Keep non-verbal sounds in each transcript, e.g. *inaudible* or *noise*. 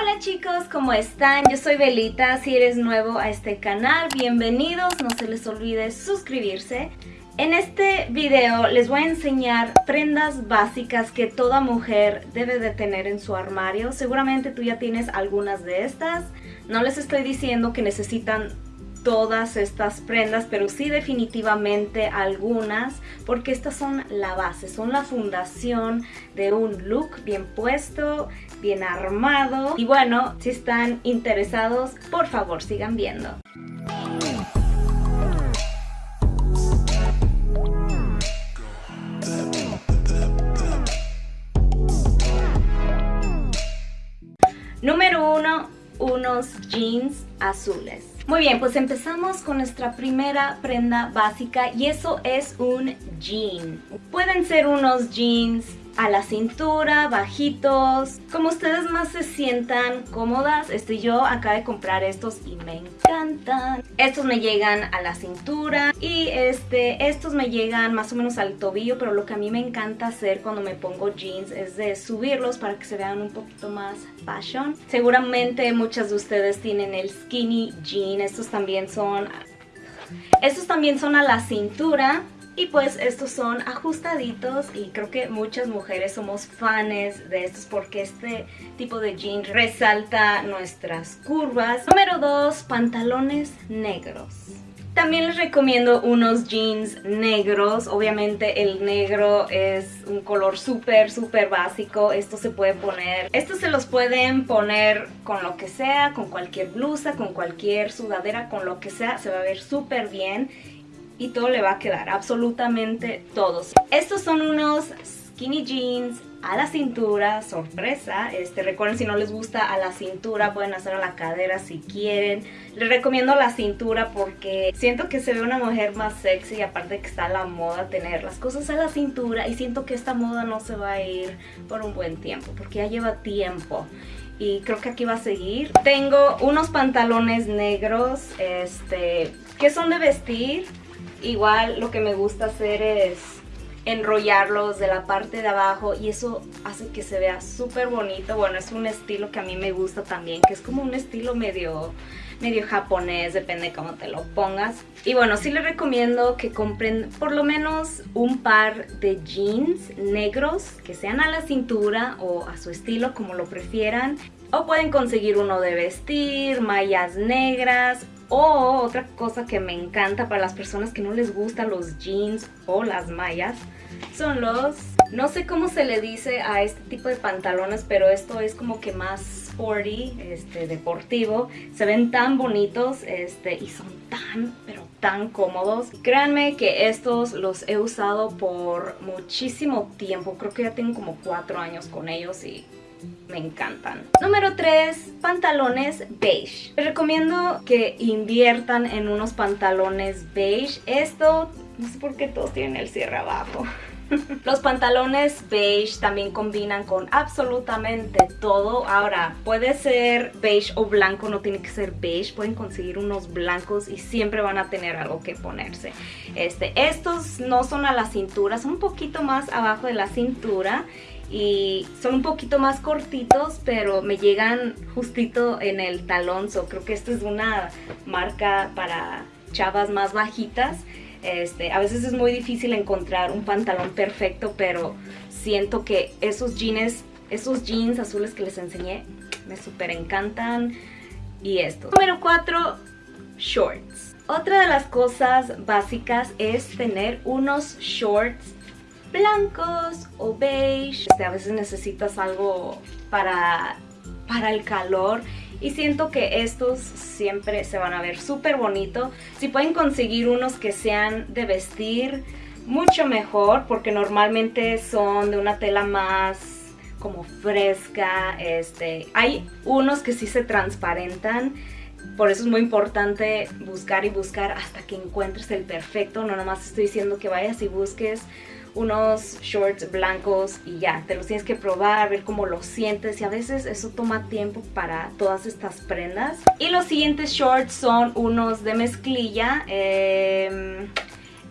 Hola chicos, ¿cómo están? Yo soy Belita, si eres nuevo a este canal, bienvenidos, no se les olvide suscribirse. En este video les voy a enseñar prendas básicas que toda mujer debe de tener en su armario. Seguramente tú ya tienes algunas de estas. No les estoy diciendo que necesitan todas estas prendas, pero sí definitivamente algunas, porque estas son la base, son la fundación de un look bien puesto, bien armado. Y bueno, si están interesados, por favor sigan viendo. Número uno, unos jeans azules. Muy bien, pues empezamos con nuestra primera prenda básica y eso es un jean. Pueden ser unos jeans a la cintura, bajitos, como ustedes más se sientan cómodas. Este, yo acabo de comprar estos y me encantan. Estos me llegan a la cintura y este, estos me llegan más o menos al tobillo, pero lo que a mí me encanta hacer cuando me pongo jeans es de subirlos para que se vean un poquito más fashion. Seguramente muchas de ustedes tienen el skinny jean, estos también son... Estos también son a la cintura y pues estos son ajustaditos y creo que muchas mujeres somos fans de estos porque este tipo de jean resalta nuestras curvas. Número 2, pantalones negros. También les recomiendo unos jeans negros, obviamente el negro es un color súper súper básico, esto se puede poner, estos se los pueden poner con lo que sea, con cualquier blusa, con cualquier sudadera, con lo que sea, se va a ver súper bien y todo le va a quedar, absolutamente todos. Estos son unos skinny jeans a la cintura, sorpresa, este, recuerden si no les gusta a la cintura pueden hacer a la cadera si quieren, les recomiendo la cintura porque siento que se ve una mujer más sexy y aparte que está la moda tener las cosas a la cintura y siento que esta moda no se va a ir por un buen tiempo porque ya lleva tiempo y creo que aquí va a seguir. Tengo unos pantalones negros este, que son de vestir, Igual lo que me gusta hacer es enrollarlos de la parte de abajo y eso hace que se vea súper bonito. Bueno, es un estilo que a mí me gusta también, que es como un estilo medio, medio japonés, depende de cómo te lo pongas. Y bueno, sí les recomiendo que compren por lo menos un par de jeans negros que sean a la cintura o a su estilo, como lo prefieran. O pueden conseguir uno de vestir, mallas negras o otra cosa que me encanta para las personas que no les gustan los jeans o las mallas son los... No sé cómo se le dice a este tipo de pantalones, pero esto es como que más sporty, este, deportivo. Se ven tan bonitos este, y son tan, pero tan cómodos. Créanme que estos los he usado por muchísimo tiempo. Creo que ya tengo como cuatro años con ellos y me encantan. Número 3, pantalones beige. Les recomiendo que inviertan en unos pantalones beige. Esto, no sé por qué todos tienen el cierre abajo. *laughs* Los pantalones beige también combinan con absolutamente todo. Ahora, puede ser beige o blanco, no tiene que ser beige. Pueden conseguir unos blancos y siempre van a tener algo que ponerse. Este, estos no son a la cintura, son un poquito más abajo de la cintura y son un poquito más cortitos pero me llegan justito en el talón. So creo que esta es una marca para chavas más bajitas. Este, a veces es muy difícil encontrar un pantalón perfecto pero siento que esos jeans esos jeans azules que les enseñé me súper encantan. Y estos número 4 shorts. Otra de las cosas básicas es tener unos shorts blancos o beige. Este, a veces necesitas algo para, para el calor y siento que estos siempre se van a ver súper bonito. Si pueden conseguir unos que sean de vestir, mucho mejor porque normalmente son de una tela más como fresca. Este, hay unos que sí se transparentan. Por eso es muy importante buscar y buscar hasta que encuentres el perfecto. No nomás estoy diciendo que vayas y busques unos shorts blancos y ya, te los tienes que probar, ver cómo los sientes y a veces eso toma tiempo para todas estas prendas. Y los siguientes shorts son unos de mezclilla. Em,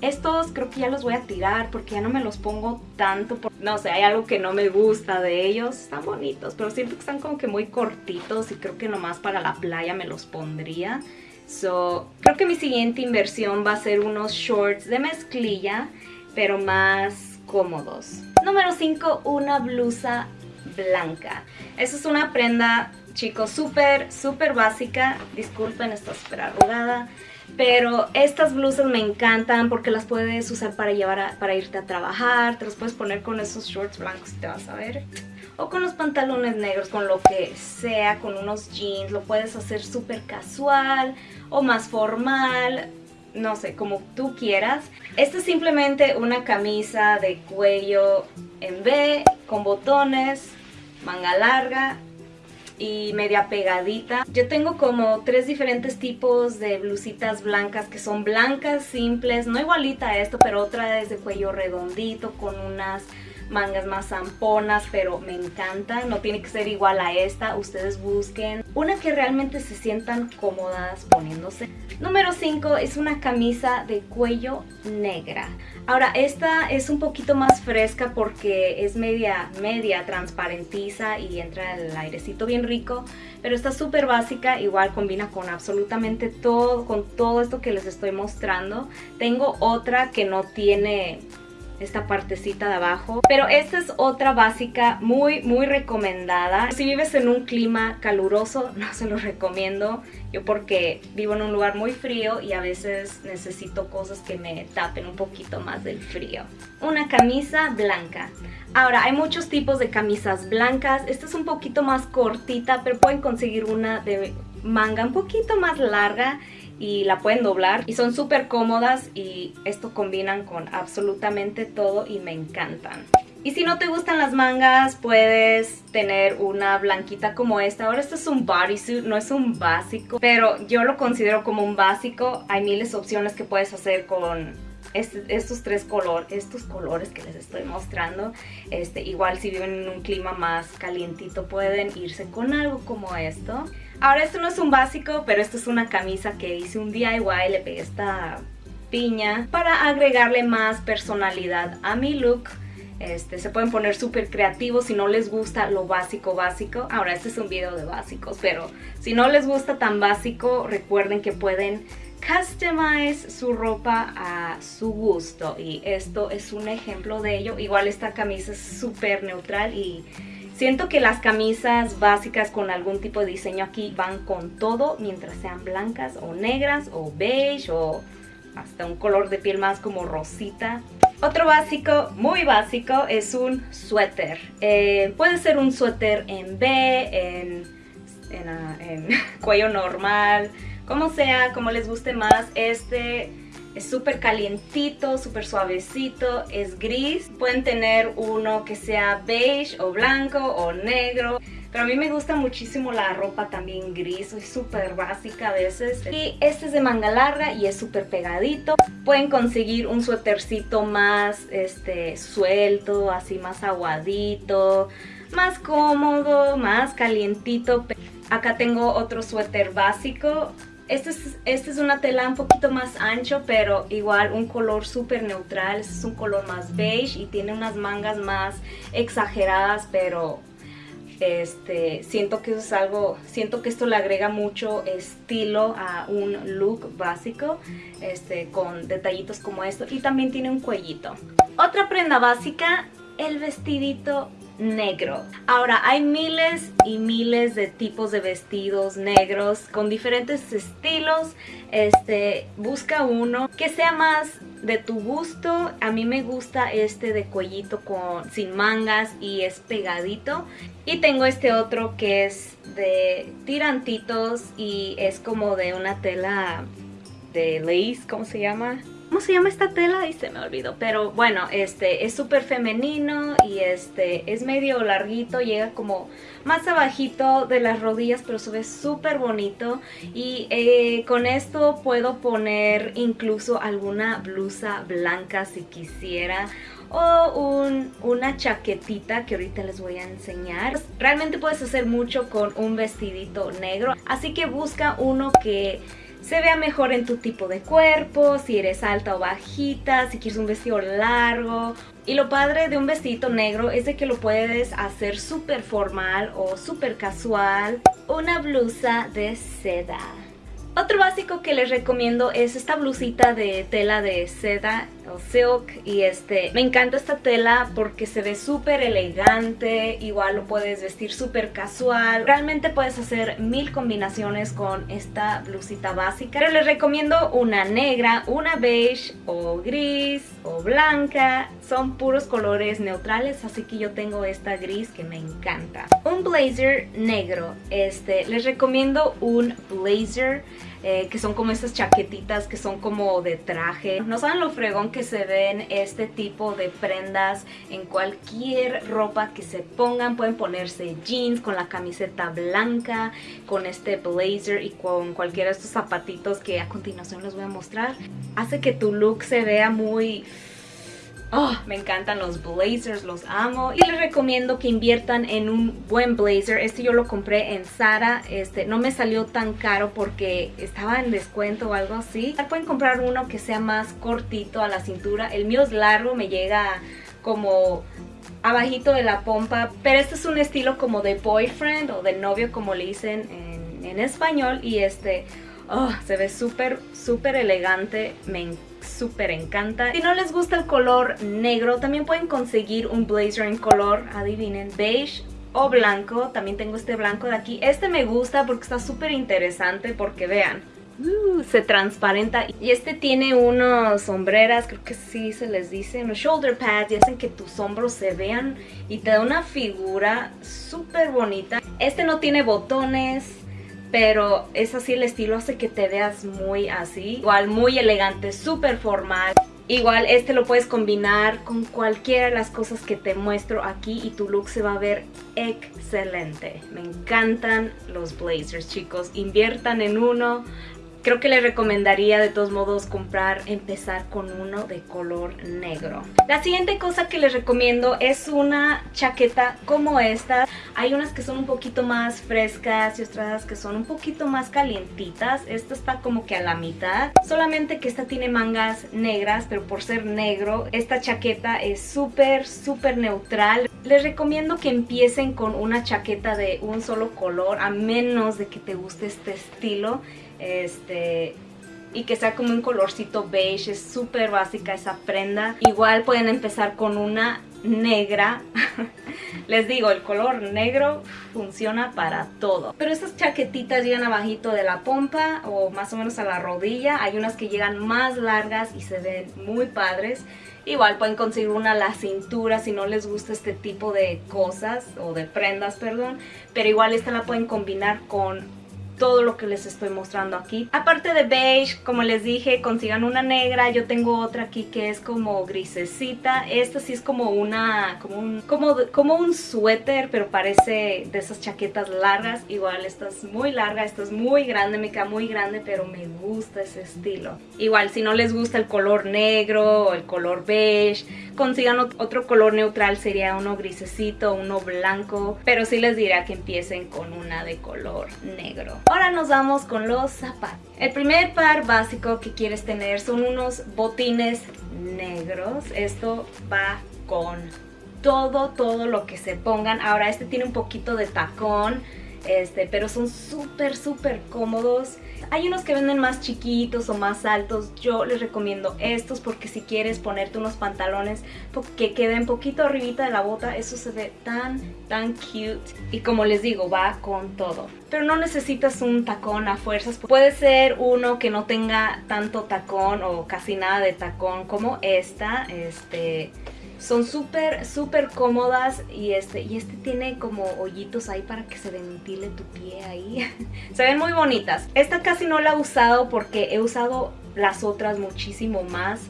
Estos creo que ya los voy a tirar porque ya no me los pongo tanto. no sé, hay algo que no me gusta de ellos. Están bonitos, pero siento que están como que muy cortitos y creo que nomás para la playa me los pondría. So, creo que mi siguiente inversión va a ser unos shorts de mezclilla, pero más cómodos. Número 5, una blusa blanca. Esa es una prenda, chicos, súper, súper básica. Disculpen, está súper arrugada. Pero estas blusas me encantan porque las puedes usar para llevar para irte a trabajar. Te las puedes poner con esos shorts blancos te vas a ver. O con los pantalones negros, con lo que sea, con unos jeans. Lo puedes hacer súper casual o más formal. No sé, como tú quieras. Esta es simplemente una camisa de cuello en B, con botones, manga larga y media pegadita. Yo tengo como tres diferentes tipos de blusitas blancas que son blancas, simples, no igualita a esto, pero otra es de cuello redondito con unas mangas más zamponas, pero me encanta. No tiene que ser igual a esta. Ustedes busquen una que realmente se sientan cómodas poniéndose. Número 5 es una camisa de cuello negra. Ahora, esta es un poquito más fresca porque es media, media transparentiza y entra el airecito bien rico. Pero está súper básica, igual combina con absolutamente todo, con todo esto que les estoy mostrando. Tengo otra que no tiene esta partecita de abajo. Pero esta es otra básica muy, muy recomendada. Si vives en un clima caluroso, *laughs* no se lo recomiendo. Yo porque vivo en un lugar muy frío y a veces necesito cosas que me tapen un poquito más del frío. Una camisa blanca. Ahora, hay muchos tipos de camisas blancas. Esta es un poquito más cortita, pero pueden conseguir una de manga un poquito más larga y la pueden doblar y son súper cómodas y esto combinan con absolutamente todo y me encantan. Y si no te gustan las mangas, puedes tener una blanquita como esta. Ahora esto es un bodysuit, no es un básico, pero yo lo considero como un básico. Hay miles de opciones que puedes hacer con este, estos tres colores, estos colores que les estoy mostrando. Este, igual si viven en un clima más calientito pueden irse con algo como esto. Ahora esto no es un básico, pero esto es una camisa que hice un DIY, le pegué esta piña para agregarle más personalidad a mi look. Este, se pueden poner súper creativos si no les gusta lo básico básico. Ahora este es un video de básicos, pero si no les gusta tan básico, recuerden que pueden customize su ropa a su gusto. Y esto es un ejemplo de ello. Igual esta camisa es súper neutral y Siento que las camisas básicas con algún tipo de diseño aquí van con todo, mientras sean blancas o negras o beige o hasta un color de piel más como rosita. Otro básico, muy básico, es un suéter. Eh, puede ser un suéter en B, en, en *laughs* cuello normal, como sea, como les guste más. Este es súper calientito, súper suavecito, es gris. Pueden tener uno que sea beige o blanco o negro. Pero a mí me gusta muchísimo la ropa también gris, soy súper básica a veces. Y este es de manga larga y es súper pegadito. Pueden conseguir un suétercito más este, suelto, así más aguadito, más cómodo, más calientito. Acá tengo otro suéter básico este es, este es una tela un poquito más ancho, pero igual un color súper neutral. Este es un color más beige y tiene unas mangas más exageradas, pero este, siento que eso es algo, siento que esto le agrega mucho estilo a un look básico, este, con detallitos como esto. Y también tiene un cuellito. Otra prenda básica, el vestidito negro. Ahora, hay miles y miles de tipos de vestidos negros con diferentes estilos. Este, busca uno que sea más de tu gusto. A mí me gusta este de cuellito con, sin mangas y es pegadito. Y tengo este otro que es de tirantitos y es como de una tela de lace, ¿cómo se llama? ¿Cómo se llama esta tela? Y se me olvidó. Pero bueno, este es súper femenino y este es medio larguito. Llega como más abajito de las rodillas, pero se ve súper bonito. Y eh, con esto puedo poner incluso alguna blusa blanca si quisiera o una chaquetita que ahorita les voy a enseñar. Realmente puedes hacer mucho con un vestidito negro, así que busca uno que se vea mejor en tu tipo de cuerpo, si eres alta o bajita, si quieres un vestido largo. Y lo padre de un vestido negro es de que lo puedes hacer súper formal o súper casual. Una blusa de seda. Otro básico que les recomiendo es esta blusita de tela de seda o silk y este me encanta esta tela porque se ve súper elegante, igual lo puedes vestir súper casual, realmente puedes hacer mil combinaciones con esta blusita básica, pero les recomiendo una negra, una beige o gris o blanca, son puros colores neutrales así que yo tengo esta gris que me encanta. Un blazer negro, este les recomiendo un blazer eh, que son como estas chaquetitas que son como de traje. No saben lo fregón que se ven este tipo de prendas en cualquier ropa que se pongan. Pueden ponerse jeans con la camiseta blanca, con este blazer y con cualquiera de estos zapatitos que a continuación les voy a mostrar. Hace que tu look se vea muy Oh, me encantan los blazers, los amo. Y les recomiendo que inviertan en un buen blazer. Este yo lo compré en Zara. Este no me salió tan caro porque estaba en descuento o algo así. Pueden comprar uno que sea más cortito a la cintura. El mío es largo, me llega como abajito de la pompa. Pero este es un estilo como de boyfriend o de novio como le dicen en, en español. Y este... Oh, se ve súper, súper elegante. Me encanta súper encanta. Si no les gusta el color negro, también pueden conseguir un blazer en color, adivinen, beige o blanco. También tengo este blanco de aquí. Este me gusta porque está súper interesante porque vean. Uh, se transparenta y este tiene unos sombreras, creo que sí se les dice, unos shoulder pads y hacen que tus hombros se vean y te da una figura súper bonita. Este no tiene botones, pero es así el estilo, hace que te veas muy así, igual muy elegante, súper formal. Igual este lo puedes combinar con cualquiera de las cosas que te muestro aquí y tu look se va a ver excelente. Me encantan los blazers chicos, inviertan en uno, Creo que les recomendaría de todos modos comprar, empezar con uno de color negro. La siguiente cosa que les recomiendo es una chaqueta como esta. Hay unas que son un poquito más frescas y otras que son un poquito más calientitas. Esta está como que a la mitad. Solamente que esta tiene mangas negras, pero por ser negro, esta chaqueta es súper, súper neutral. Les recomiendo que empiecen con una chaqueta de un solo color, a menos de que te guste este estilo este y que sea como un colorcito beige, es súper básica esa prenda. Igual pueden empezar con una negra. *laughs* Les digo, el color negro funciona para todo. Pero estas chaquetitas llegan abajito de la pompa o más o menos a la rodilla. Hay unas que llegan más largas y se ven muy padres. Igual pueden conseguir una a la cintura si no les gusta este tipo de cosas o de prendas, perdón. Pero igual esta la pueden combinar con todo lo que les estoy mostrando aquí. Aparte de beige, como les dije, consigan una negra. Yo tengo otra aquí que es como grisecita. Esta sí es como una, como un, como, un suéter, pero parece de esas chaquetas largas. Igual esta es muy larga, esta es muy grande, me queda muy grande, pero me gusta ese estilo. Igual si no les gusta el color negro o el color beige, consigan otro color neutral, sería uno grisecito, uno blanco. Pero sí les diré que empiecen con una de color negro. Ahora nos vamos con los zapatos. El primer par básico que quieres tener son unos botines negros. Esto va con todo, todo lo que se pongan. Ahora este tiene un poquito de tacón, este, pero son súper, súper cómodos. Hay unos que venden más chiquitos o más altos, yo les recomiendo estos porque si quieres ponerte unos pantalones que queden poquito arribita de la bota, eso se ve tan, tan cute. Y como les digo, va con todo. Pero no necesitas un tacón a fuerzas, puede ser uno que no tenga tanto tacón o casi nada de tacón como esta, este son súper, súper cómodas y este, y este tiene como hoyitos ahí para que se ventile tu pie ahí. *laughs* se ven muy bonitas. Esta casi no la he usado porque he usado las otras muchísimo más.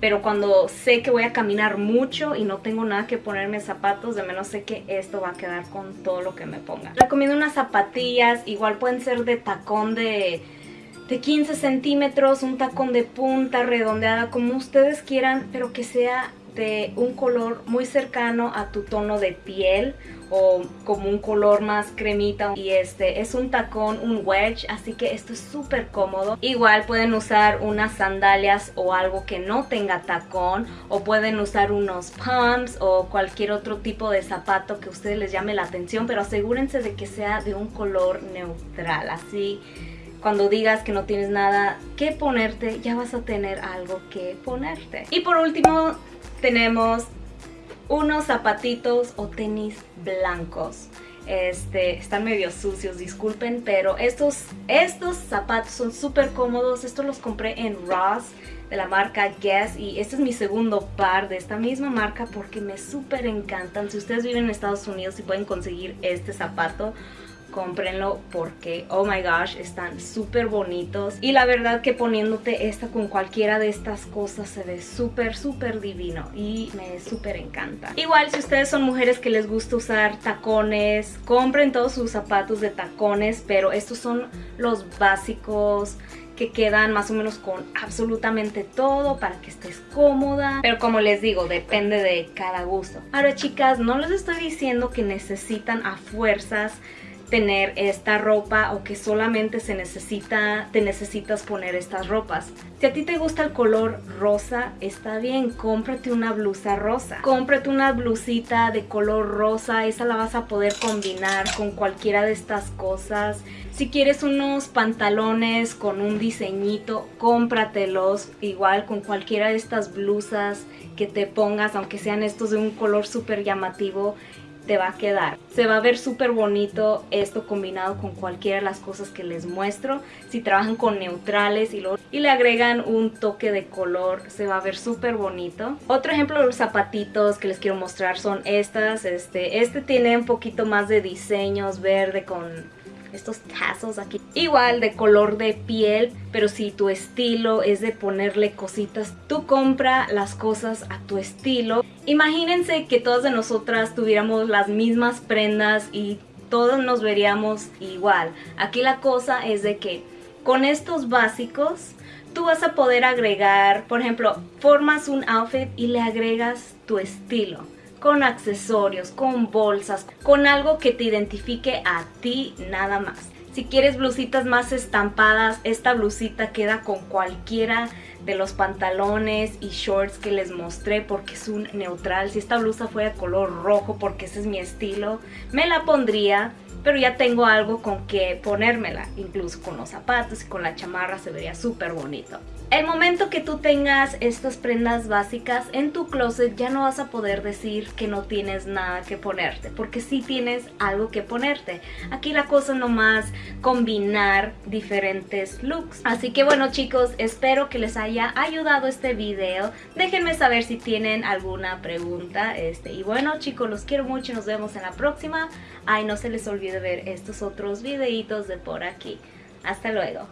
Pero cuando sé que voy a caminar mucho y no tengo nada que ponerme zapatos, de menos sé que esto va a quedar con todo lo que me ponga. Recomiendo unas zapatillas, igual pueden ser de tacón de de 15 centímetros, un tacón de punta redondeada, como ustedes quieran, pero que sea un color muy cercano a tu tono de piel o como un color más cremita y este es un tacón, un wedge, así que esto es súper cómodo. Igual pueden usar unas sandalias o algo que no tenga tacón o pueden usar unos pumps o cualquier otro tipo de zapato que a ustedes les llame la atención, pero asegúrense de que sea de un color neutral, así cuando digas que no tienes nada que ponerte, ya vas a tener algo que ponerte. Y por último tenemos unos zapatitos o tenis blancos. Este, están medio sucios, disculpen, pero estos, estos zapatos son súper cómodos. Estos los compré en Ross de la marca Guess y este es mi segundo par de esta misma marca porque me súper encantan. Si ustedes viven en Estados Unidos y pueden conseguir este zapato, cómprenlo porque, oh my gosh, están súper bonitos. Y la verdad que poniéndote esta con cualquiera de estas cosas se ve súper, súper divino y me súper encanta. Igual si ustedes son mujeres que les gusta usar tacones, compren todos sus zapatos de tacones, pero estos son los básicos que quedan más o menos con absolutamente todo para que estés cómoda. Pero como les digo, depende de cada gusto. Ahora chicas, no les estoy diciendo que necesitan a fuerzas tener esta ropa o que solamente se necesita, te necesitas poner estas ropas. Si a ti te gusta el color rosa, está bien, cómprate una blusa rosa. Cómprate una blusita de color rosa, esa la vas a poder combinar con cualquiera de estas cosas. Si quieres unos pantalones con un diseñito, cómpratelos igual con cualquiera de estas blusas que te pongas, aunque sean estos de un color súper llamativo te va a quedar. Se va a ver súper bonito esto combinado con cualquiera de las cosas que les muestro. Si trabajan con neutrales y, lo, y le agregan un toque de color, se va a ver súper bonito. Otro ejemplo de los zapatitos que les quiero mostrar son estas. Este, este tiene un poquito más de diseños verde con estos tazos aquí. Igual de color de piel, pero si tu estilo es de ponerle cositas, tú compra las cosas a tu estilo. Imagínense que todas de nosotras tuviéramos las mismas prendas y todos nos veríamos igual. Aquí la cosa es de que con estos básicos tú vas a poder agregar, por ejemplo, formas un outfit y le agregas tu estilo con accesorios, con bolsas, con algo que te identifique a ti nada más. Si quieres blusitas más estampadas, esta blusita queda con cualquiera de los pantalones y shorts que les mostré porque es un neutral. Si esta blusa fuera color rojo porque ese es mi estilo, me la pondría pero ya tengo algo con que ponérmela, incluso con los zapatos y con la chamarra se vería súper bonito. El momento que tú tengas estas prendas básicas en tu closet ya no vas a poder decir que no tienes nada que ponerte, porque sí tienes algo que ponerte. Aquí la cosa nomás combinar diferentes looks. Así que bueno chicos, espero que les haya ayudado este video. Déjenme saber si tienen alguna pregunta. Este, y bueno chicos, los quiero mucho, nos vemos en la próxima. Ay, no se les olvide ver estos otros videitos de por aquí. Hasta luego.